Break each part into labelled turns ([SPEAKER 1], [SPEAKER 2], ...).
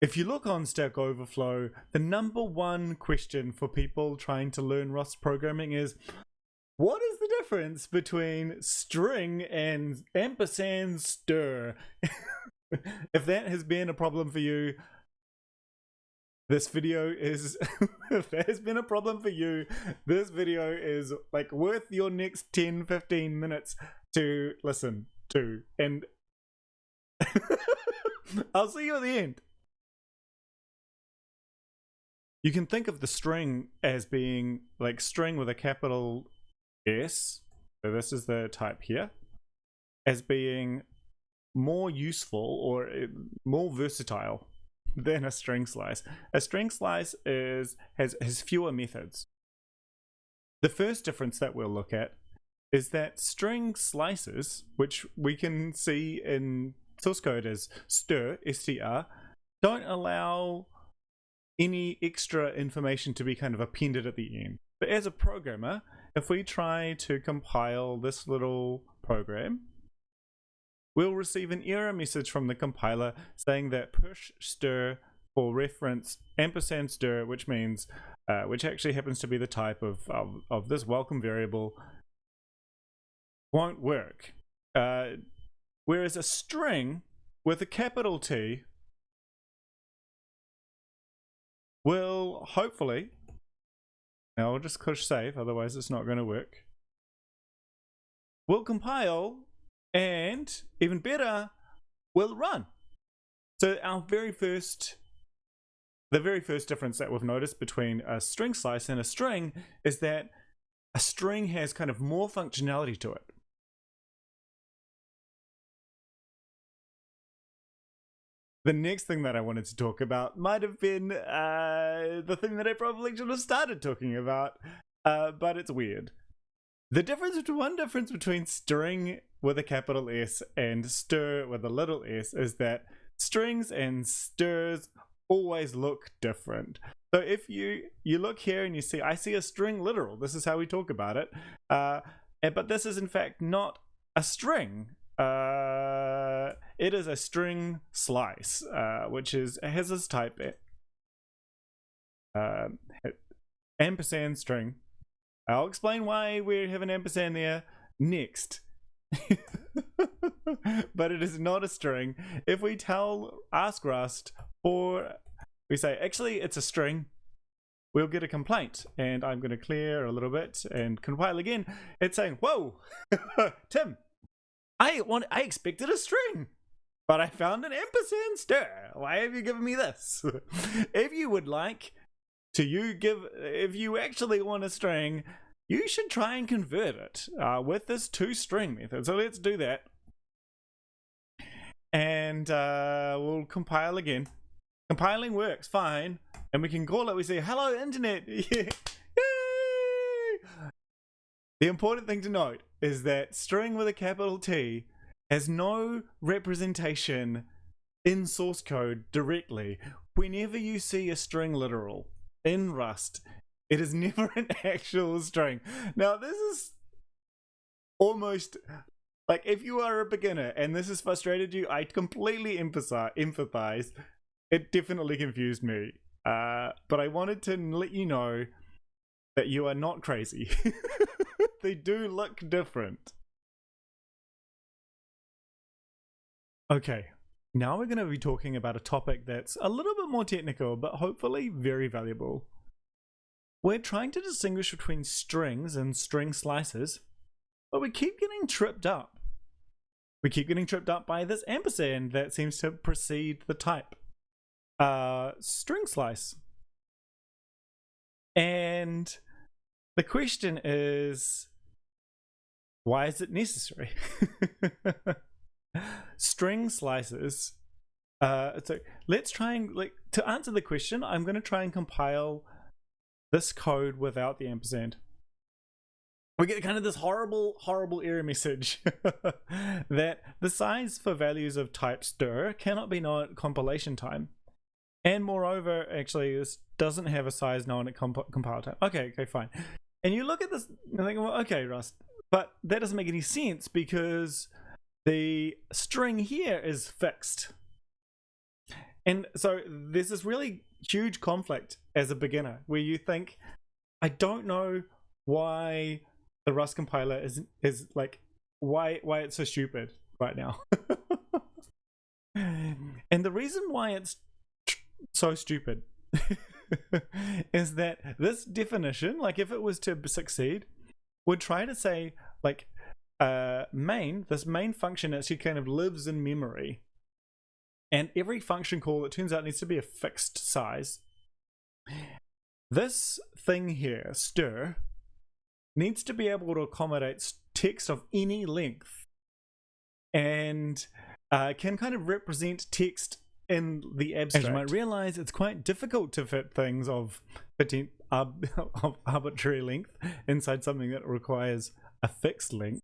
[SPEAKER 1] if you look on Stack Overflow, the number one question for people trying to learn Rust programming is what is the difference between string and ampersand stir? if that has been a problem for you, this video is if that has been a problem for you this video is like worth your next 10 15 minutes to listen to and i'll see you at the end you can think of the string as being like string with a capital s so this is the type here as being more useful or uh, more versatile than a string slice. A string slice is has has fewer methods. The first difference that we'll look at is that string slices, which we can see in source code as str, str, don't allow any extra information to be kind of appended at the end. But as a programmer, if we try to compile this little program, we'll receive an error message from the compiler saying that push stir for reference ampersand stir, which means, uh, which actually happens to be the type of, of, of this welcome variable, won't work. Uh, whereas a string with a capital T will hopefully, now I'll just push save, otherwise it's not going to work, will compile and even better, will run. So our very first, the very first difference that we've noticed between a string slice and a string is that a string has kind of more functionality to it. The next thing that I wanted to talk about might have been uh, the thing that I probably should have started talking about, uh, but it's weird. The difference, one difference between string with a capital S and stir with a little s is that strings and stirs always look different. So if you you look here and you see, I see a string literal. This is how we talk about it. Uh, but this is in fact not a string. Uh, it is a string slice, uh, which is has this type uh, ampersand string I'll explain why we have an ampersand there next. but it is not a string. If we tell ask Rust or we say actually it's a string, we'll get a complaint. And I'm going to clear a little bit and compile again. It's saying, "Whoa, Tim, I want I expected a string." But I found an ampersand stir. Why have you given me this? if you would like to you give if you actually want a string you should try and convert it uh, with this to string method. So let's do that. And uh, we'll compile again. Compiling works fine. And we can call it we say hello internet. The important thing to note is that string with a capital T has no representation in source code directly whenever you see a string literal in Rust. It is never an actual string. Now, this is almost like if you are a beginner and this has frustrated you, I completely empathize. It definitely confused me. Uh, but I wanted to let you know that you are not crazy. they do look different. Okay, now we're going to be talking about a topic that's a little bit more technical, but hopefully very valuable. We're trying to distinguish between strings and string slices, but we keep getting tripped up. We keep getting tripped up by this ampersand that seems to precede the type. Uh, string slice. And the question is, why is it necessary? string slices uh so let's try and like to answer the question i'm going to try and compile this code without the ampersand. We get kind of this horrible horrible error message that the size for values of type stir cannot be known at compilation time. And moreover actually this doesn't have a size known at comp compile time. Okay okay fine. And you look at this and think well okay rust but that doesn't make any sense because the string here is fixed. And so there's this really huge conflict as a beginner where you think, I don't know why the Rust compiler is is like why why it's so stupid right now. and the reason why it's so stupid is that this definition, like if it was to succeed, would try to say like uh main, this main function actually kind of lives in memory. And every function call, it turns out, needs to be a fixed size. This thing here, stir, needs to be able to accommodate text of any length and uh, can kind of represent text in the abstract. As you might realize, it's quite difficult to fit things of, of arbitrary length inside something that requires a fixed length.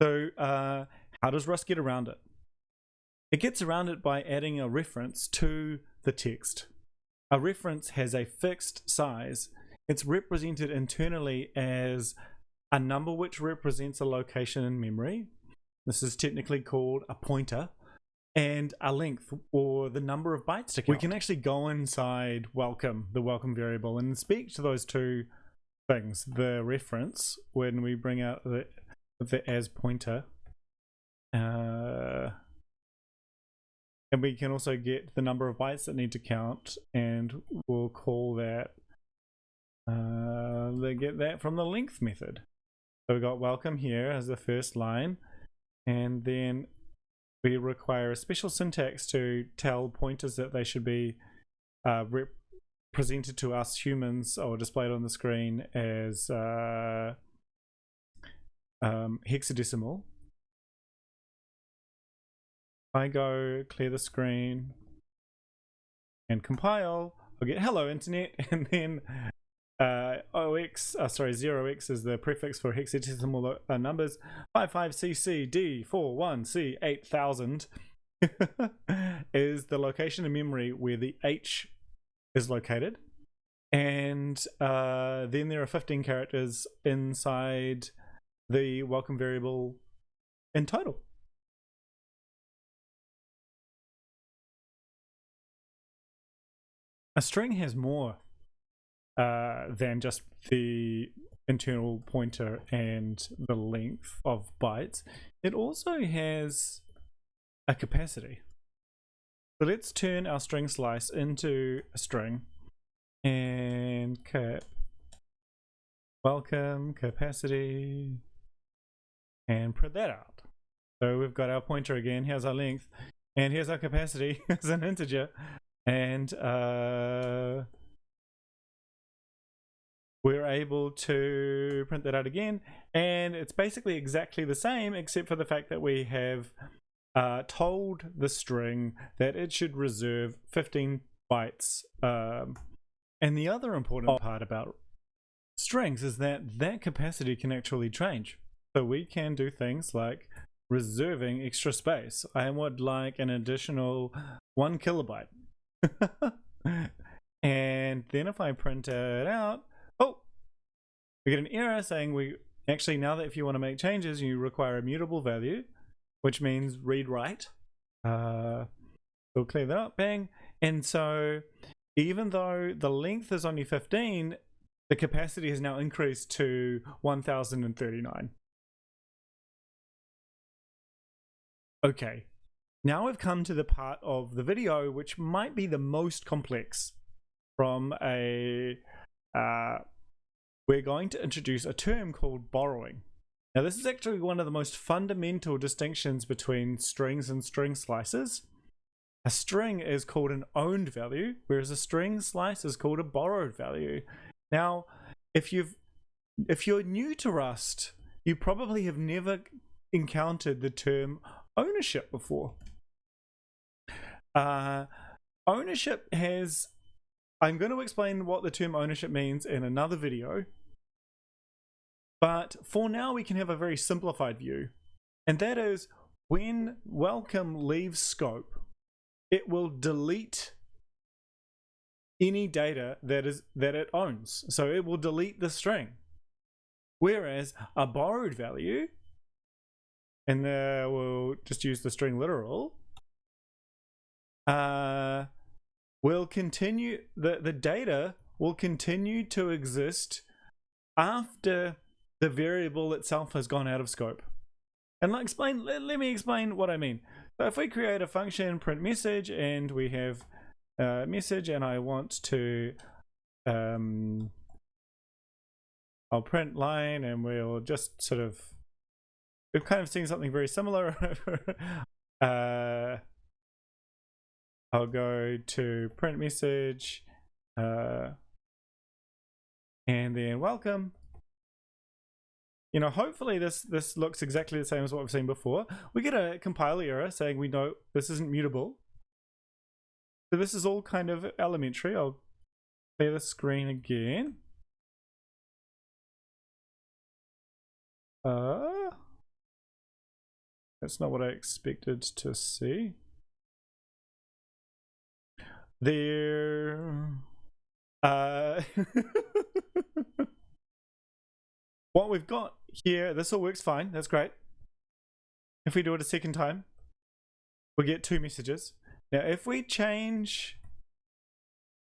[SPEAKER 1] So, uh, how does Rust get around it? It gets around it by adding a reference to the text. A reference has a fixed size. It's represented internally as a number which represents a location in memory. This is technically called a pointer and a length or the number of bytes to count. We can actually go inside welcome, the welcome variable, and speak to those two things. The reference when we bring out the the as pointer, uh, and we can also get the number of bytes that need to count, and we'll call that. Uh, they get that from the length method. So we got welcome here as the first line, and then we require a special syntax to tell pointers that they should be uh, presented to us humans or displayed on the screen as uh, um, hexadecimal. I go clear the screen and compile, I'll get hello internet and then uh, OX, uh, sorry, 0x is the prefix for hexadecimal uh, numbers. 55CCD41C8000 is the location in memory where the H is located. And uh, then there are 15 characters inside the welcome variable in total. A string has more uh, than just the internal pointer and the length of bytes. It also has a capacity. So let's turn our string slice into a string and cap welcome capacity and print that out. So we've got our pointer again, here's our length, and here's our capacity as an integer. And uh, we're able to print that out again and it's basically exactly the same except for the fact that we have uh, told the string that it should reserve 15 bytes um, and the other important part about strings is that that capacity can actually change so we can do things like reserving extra space I would like an additional one kilobyte and then if I print it out oh, we get an error saying we actually now that if you want to make changes, you require a mutable value, which means read write. Uh, we'll clear that up, bang. And so even though the length is only 15, the capacity has now increased to 1039. Okay, now we've come to the part of the video which might be the most complex from a uh, we're going to introduce a term called borrowing. Now this is actually one of the most fundamental distinctions between strings and string slices. A string is called an owned value, whereas a string slice is called a borrowed value. Now, if you've if you're new to Rust, you probably have never encountered the term ownership before. Uh, ownership has I'm going to explain what the term ownership means in another video. But for now, we can have a very simplified view. And that is when welcome leaves scope, it will delete any data that is that it owns. So it will delete the string. Whereas a borrowed value, and uh, we'll just use the string literal, uh, will continue the, the data will continue to exist after the variable itself has gone out of scope. And let explain let, let me explain what I mean. So if we create a function print message and we have a message and I want to um I'll print line and we'll just sort of we've kind of seen something very similar uh I'll go to print message uh, and then welcome. You know, hopefully this this looks exactly the same as what we've seen before. We get a compile error saying we know this isn't mutable. So this is all kind of elementary. I'll clear the screen again. Uh, that's not what I expected to see. There uh what we've got here this all works fine. That's great. If we do it a second time we get two messages. Now if we change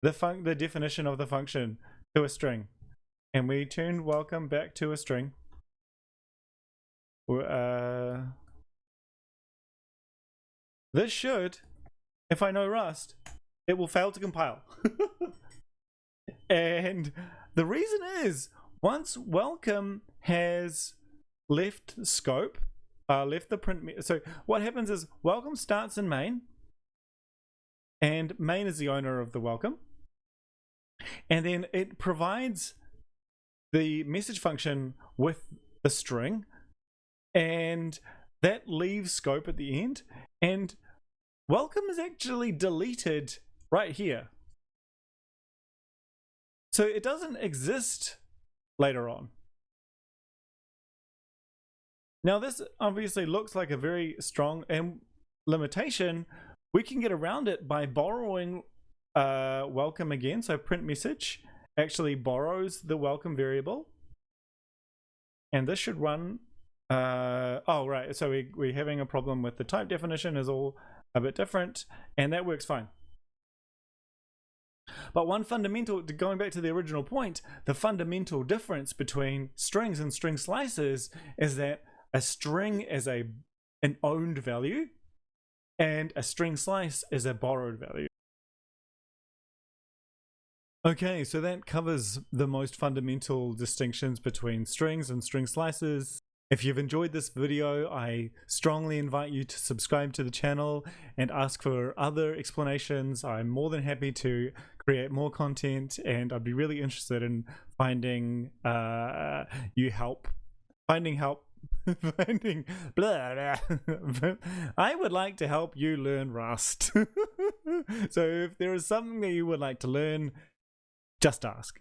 [SPEAKER 1] the fun the definition of the function to a string and we turn welcome back to a string uh this should if I know Rust it will fail to compile. and the reason is once welcome has left scope, uh, left the print. So what happens is welcome starts in main, and main is the owner of the welcome, and then it provides the message function with the string, and that leaves scope at the end, and welcome is actually deleted right here. So it doesn't exist later on. Now this obviously looks like a very strong and limitation. We can get around it by borrowing uh, welcome again. So print message actually borrows the welcome variable. And this should run, uh, oh right, so we, we're having a problem with the type definition is all a bit different and that works fine. But one fundamental, going back to the original point, the fundamental difference between strings and string slices is that a string is a an owned value and a string slice is a borrowed value. Okay, so that covers the most fundamental distinctions between strings and string slices. If you've enjoyed this video, I strongly invite you to subscribe to the channel and ask for other explanations. I'm more than happy to create more content and I'd be really interested in finding uh, you help, finding help finding blah, blah. I would like to help you learn Rust. so if there is something that you would like to learn, just ask.